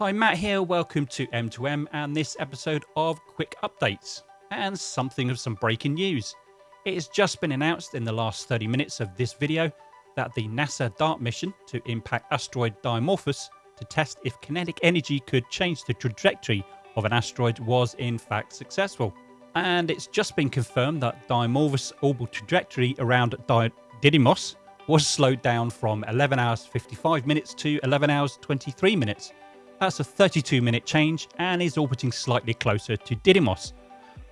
Hi, Matt here. Welcome to M2M and this episode of Quick Updates and something of some breaking news. It has just been announced in the last 30 minutes of this video that the NASA DART mission to impact asteroid Dimorphos to test if kinetic energy could change the trajectory of an asteroid was in fact successful. And it's just been confirmed that Dimorphos' orbital trajectory around Didymos was slowed down from 11 hours 55 minutes to 11 hours 23 minutes that's a 32 minute change and is orbiting slightly closer to Didymos,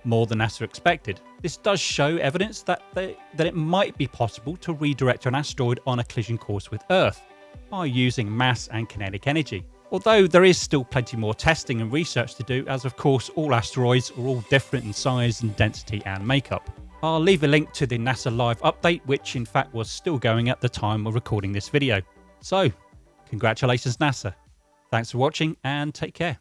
more than NASA expected. This does show evidence that, they, that it might be possible to redirect an asteroid on a collision course with Earth by using mass and kinetic energy. Although there is still plenty more testing and research to do, as of course all asteroids are all different in size and density and makeup. I'll leave a link to the NASA Live update, which in fact was still going at the time of recording this video. So, congratulations NASA. Thanks for watching and take care.